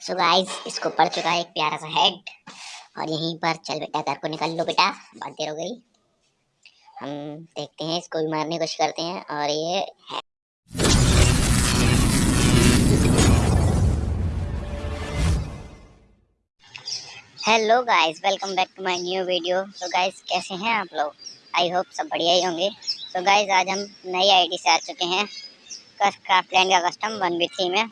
So guys इसको पड़ चुका है एक प्यारा सा हेड और यहीं पर चल बेटा, घर को निकल लो बेटा. बहुत देर हो गई. हम देखते हैं, इसको भी मारने की कोशिश करते हैं. और ये है hello guys welcome back to my new video तो गाइस कैसे हैं आप लोग? आई होप सब बढ़िया ही होंगे. तो गाइस आज हम नई आईडी से आ चुके हैं. क्राफ्ट लैंड का कस्टम वन बी थ्री में.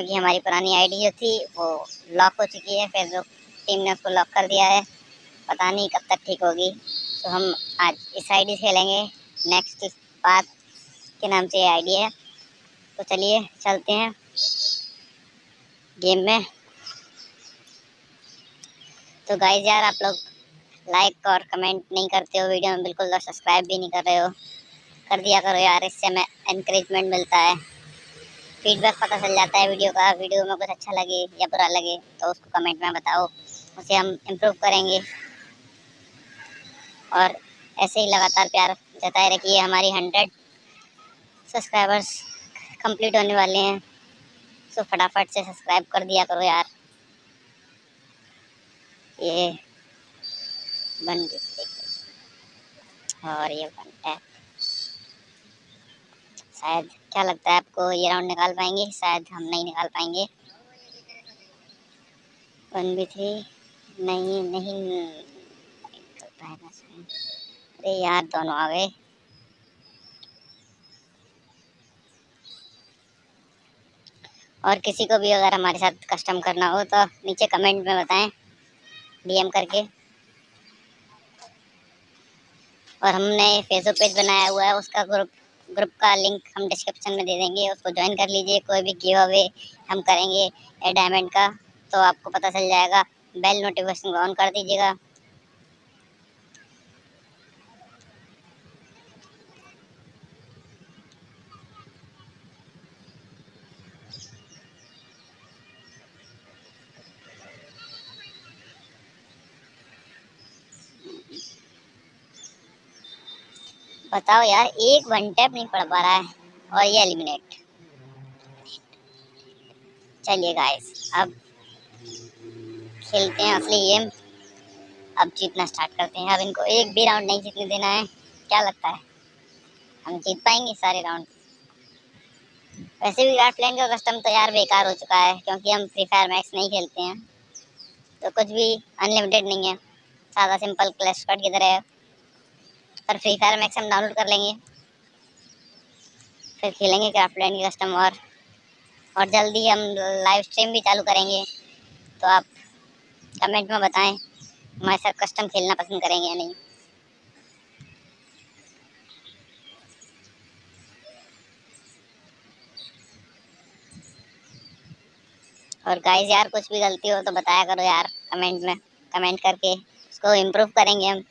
क्योंकि हमारी पुरानी आईडी जो थी, वो लॉक हो चुकी है। जो टीम ने उसको लॉक कर दिया है। पता नहीं कब तक ठीक होगी। तो हम आज इस आईडी से खेलेंगे। नेक्स्ट पाथ के नाम से ये आईडी है। तो चलिए, चलते हैं गेम में। तो गाइज़ यार, आप लोग लाइक और कमेंट नहीं करते हो वीडियो में, बिल्कुल सब्सक्राइब भी नहीं कर रहे हो। कर दिया करो यार, इससे हमें इंकरेजमेंट मिलता है। फीडबैक पता चल जाता है वीडियो का वीडियो में कुछ अच्छा लगे या बुरा लगे तो उसको कमेंट में बताओ। उसे हम इम्प्रूव करेंगे। और ऐसे ही लगातार प्यार जताए रखिए हमारी हंड्रेड सब्सक्राइबर्स कंप्लीट होने वाले हैं। सो फटाफट से सब्सक्राइब कर दिया करो यार। ये बन और ये बनता है शायद, क्या लगता है आपको ये राउंड निकाल पाएँगे? शायद हम नहीं निकाल पाएँगे। वन बी थ्री नहीं नहीं अरे यार, दोनों आ गए। और किसी को भी अगर हमारे साथ कस्टम करना हो तो नीचे कमेंट में बताएँ डीएम करके। और हमने फेसबुक पेज बनाया हुआ है, उसका ग्रुप ग्रुप का लिंक हम डिस्क्रिप्शन में दे देंगे, उसको ज्वाइन कर लीजिए, कोई भी गिव अवे हम करेंगे डायमंड का तो आपको पता चल जाएगा बेल नोटिफिकेशन ऑन कर दीजिएगा। बताओ यार, एक वन टैप नहीं पड़ पा रहा है और ये एलिमिनेट चलिए गाइस अब खेलते हैं असली गेम अब जीतना स्टार्ट करते हैं। अब इनको एक भी राउंड नहीं जीतने देना है। क्या लगता है? हम जीत पाएँगे सारे राउंड वैसे भी गार्ड प्लेन का कस्टम तो यार बेकार हो चुका है क्योंकि हम फ्री फायर मैक्स नहीं खेलते हैं। तो कुछ भी अनलिमिटेड नहीं है। सादा सिंपल क्लैश कट की तरह पर फ्री फायर मैक्स हम डाउनलोड कर लेंगे। फिर खेलेंगे क्राफ्टलैंड की कस्टम और और जल्दी हम लाइव स्ट्रीम भी चालू करेंगे। तो आप कमेंट में बताएँ, हमारे साथ कस्टम खेलना पसंद करेंगे या नहीं। और गाइस यार कुछ भी गलती हो तो बताया करो यार कमेंट में। कमेंट करके उसको इम्प्रूव करेंगे हम।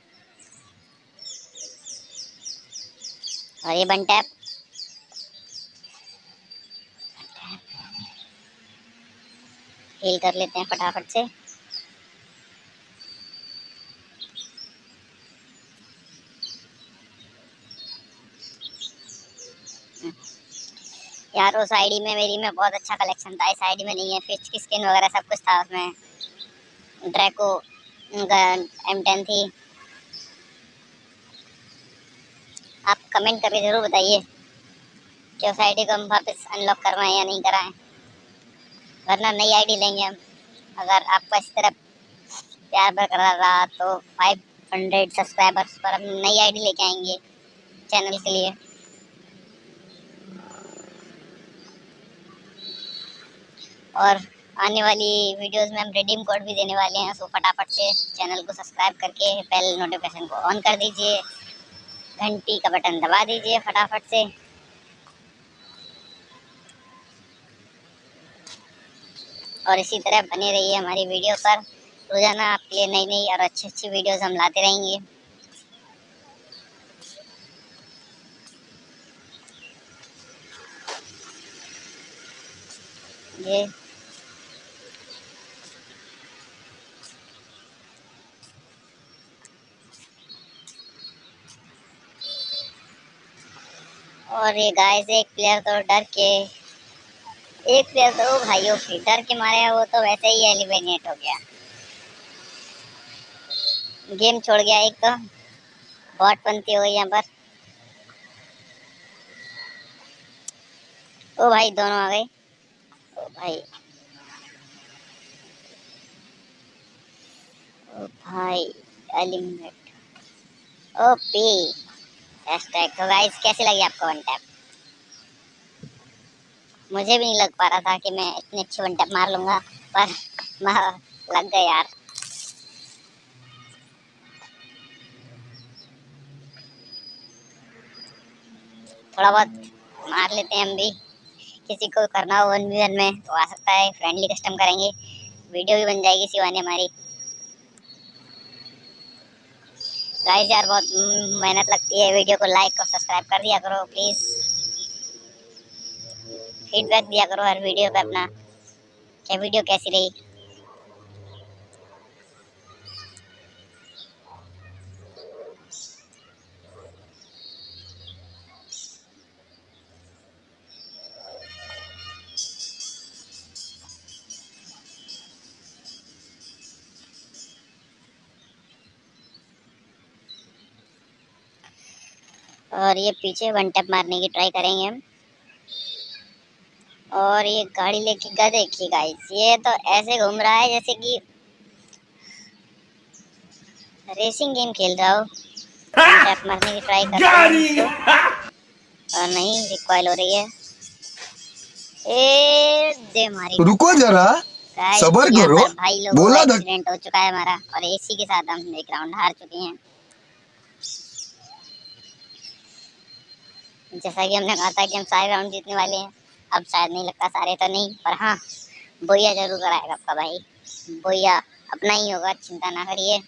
और ये बन टैप। हील कर लेते हैं फटाफट से। यार, उस आईडी में मेरी में बहुत अच्छा कलेक्शन था। इस आईडी में नहीं है। फ़िश की स्किन वगैरह सब कुछ था उसमें। ड्रैको एम टेन थी। आप कमेंट करके ज़रूर बताइए, कि उस आईडी को हम वापस अनलॉक करवाएँ या नहीं कराएँ। वरना नई आईडी लेंगे हम। अगर आपको इस तरह प्यार बरकरार रहा तो 500 सब्सक्राइबर्स पर हम नई आईडी लेके आएँगे चैनल के लिए। और आने वाली वीडियोस में हम रिडीम कोड भी देने वाले हैं, सो फटाफट से चैनल को सब्सक्राइब करके बेल नोटिफिकेशन को ऑन कर दीजिए। घंटी का बटन दबा दीजिए फटाफट से। और इसी तरह बने रहिए हमारी वीडियो पर। रोज़ाना आपके लिए नई नई और अच्छी अच्छी वीडियोस हम लाते रहेंगे। ये और ये गाय से एक प्लेयर तो डर के, एक प्लेयर तो भाइयों, फिर डर के मारे वो तो वैसे ही एलिमिनेट हो गया। गेम छोड़ गया एक तो। बॉट बनती हो गई यहाँ पर। ओ भाई, दोनों आ गए। ओ भाई। ओ भाई एलिमिनेट हैशटैग तो गाइस कैसी लगी आपको वन टैप मुझे भी नहीं लग पा रहा था कि मैं इतनी अच्छी वन टैप मार लूँगा, पर लग गए यार। थोड़ा बहुत मार लेते हैं हम भी। किसी को करना हो वन वी वन में तो आ सकता है फ्रेंडली कस्टम करेंगे। वीडियो भी बन जाएगी सिवानी हमारी। गाइस यार बहुत मेहनत लगती है वीडियो को लाइक और सब्सक्राइब कर दिया करो प्लीज़ फीडबैक दिया करो हर वीडियो पे अपना। क्या वीडियो कैसी रही? और ये पीछे वन टैप मारने की ट्राई करेंगे हम। और ये गाड़ी लेके गए देखिए गाइस ये तो ऐसे घूम रहा है जैसे कि रेसिंग गेम खेल रहा हो। टैप मारने की ट्राई कर रहा है और नहीं रिकॉइल हो रही है। ए दे मारी। रुको जरा सबर करो। भाई लोग बोला एक्सीडेंट हो चुका है हमारा। और एसी के साथ हम एक राउंड हार चुके हैं। जैसा कि हमने कहा था कि हम सारे राउंड जीतने वाले हैं। अब शायद नहीं लगता, सारे तो नहीं, पर हाँ बोया ज़रूर कराएगा आपका भाई। बोया अपना ही होगा, चिंता ना करिए।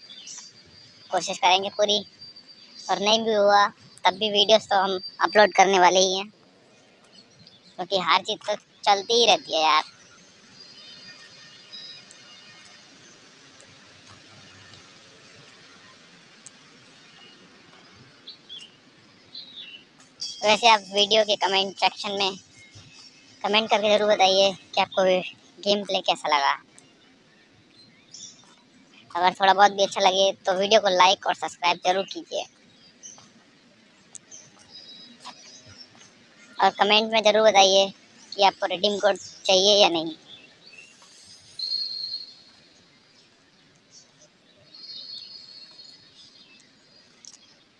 कोशिश करेंगे पूरी। और नहीं भी हुआ, तब भी वीडियोस तो हम अपलोड करने वाले ही हैं। क्योंकि हार जीत तो चलती ही रहती है यार। वैसे आप वीडियो के कमेंट सेक्शन में कमेंट करके ज़रूर बताइए कि आपको गेम प्ले कैसा लगा। अगर थोड़ा बहुत भी अच्छा लगे तो वीडियो को लाइक और सब्सक्राइब ज़रूर कीजिए। और कमेंट में ज़रूर बताइए कि आपको रिडीम कोड चाहिए या नहीं।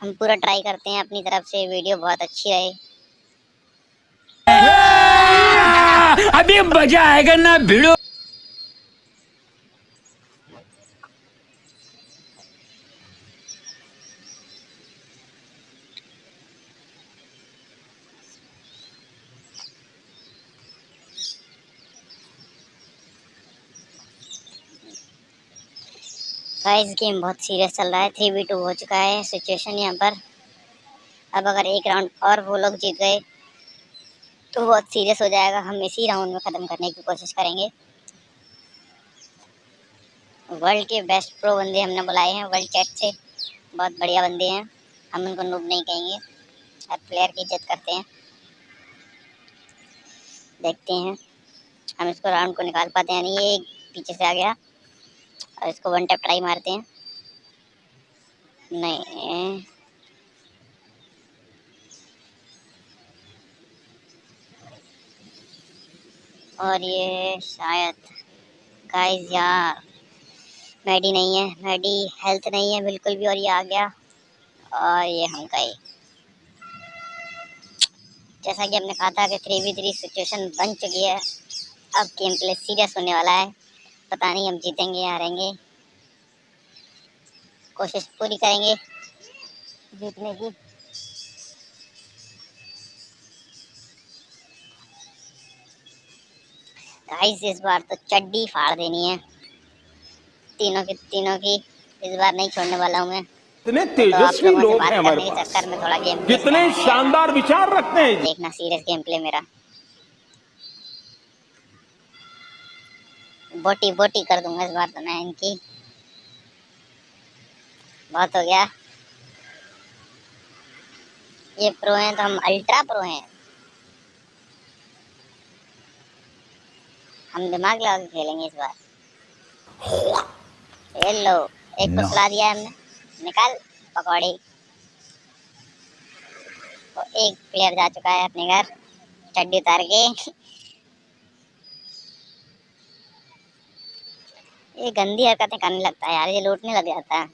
हम पूरा ट्राई करते हैं अपनी तरफ़ से वीडियो बहुत अच्छी रहे। अभी मज़ा आएगा ना, भिड़ो। गाइस गेम बहुत सीरियस चल रहा है। थ्री बी टू हो चुका है सिचुएशन यहाँ पर। अब अगर एक राउंड और वो लोग जीत गए तो बहुत सीरियस हो जाएगा। हम इसी राउंड में ख़त्म करने की कोशिश करेंगे। वर्ल्ड के बेस्ट प्रो बंदे हमने बुलाए हैं। वर्ल्ड चैट से बहुत बढ़िया बंदे हैं। हम उनको नूब नहीं कहेंगे। हर प्लेयर की इज़्ज़त करते हैं। देखते हैं। हम इसको राउंड को निकाल पाते हैं। नहीं ये पीछे से आ गया। और इसको वन टैप ट्राई मारते हैं। नहीं। और ये शायद गाइस यार मैडी नहीं है। मैडी हेल्थ नहीं है बिल्कुल भी और ये आ गया। और ये हम गए जैसा कि हमने कहा था कि थ्री वी थ्री सिचुएशन बन चुकी है। अब गेम प्ले सीरियस होने वाला है। पता नहीं हम जीतेंगे या हारेंगे। कोशिश पूरी करेंगे जीतने की। गाइस इस बार तो चड्डी फाड़ देनी है। तीनों की तीनों की इस बार नहीं छोड़ने वाला हूँ मैं। कितने तो तेजस्वी लोग हैं हमारे पास चक्कर में थोड़ा गेम कितने शानदार विचार रखते हैं। देखना सीरियस गेम प्ले मेरा। बोटी बोटी कर दूँगा इस बार तो मैं इनकी। बहुत हो गया। ये प्रो हैं तो हम अल्ट्रा प्रो हैं। हम दिमाग लगा के खेलेंगे इस बार। ये लो एक को No. सुला दिया हमने। निकाल पकौड़ी। तो एक प्लेयर जा चुका है अपने घर चड्डी उतार के। ये गंदी हरकतें करने लगता है यार, ये लूटने लग जाता है।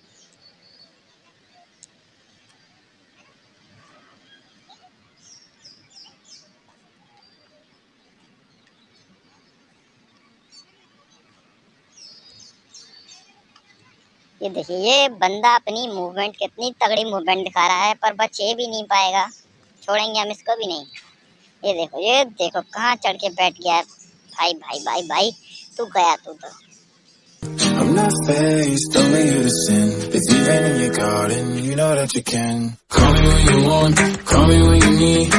ये देखिए, ये बंदा अपनी मूवमेंट कितनी तगड़ी मूवमेंट दिखा रहा है, पर बचे भी नहीं पाएगा। छोड़ेंगे हम इसको भी नहीं। ये देखो ये देखो कहाँ चढ़ के बैठ गया भाई भाई भाई भाई, तू गया तू तो। Faced, only you to sin. It's even in your garden, you know that you can. Call me when you want, call me when you need.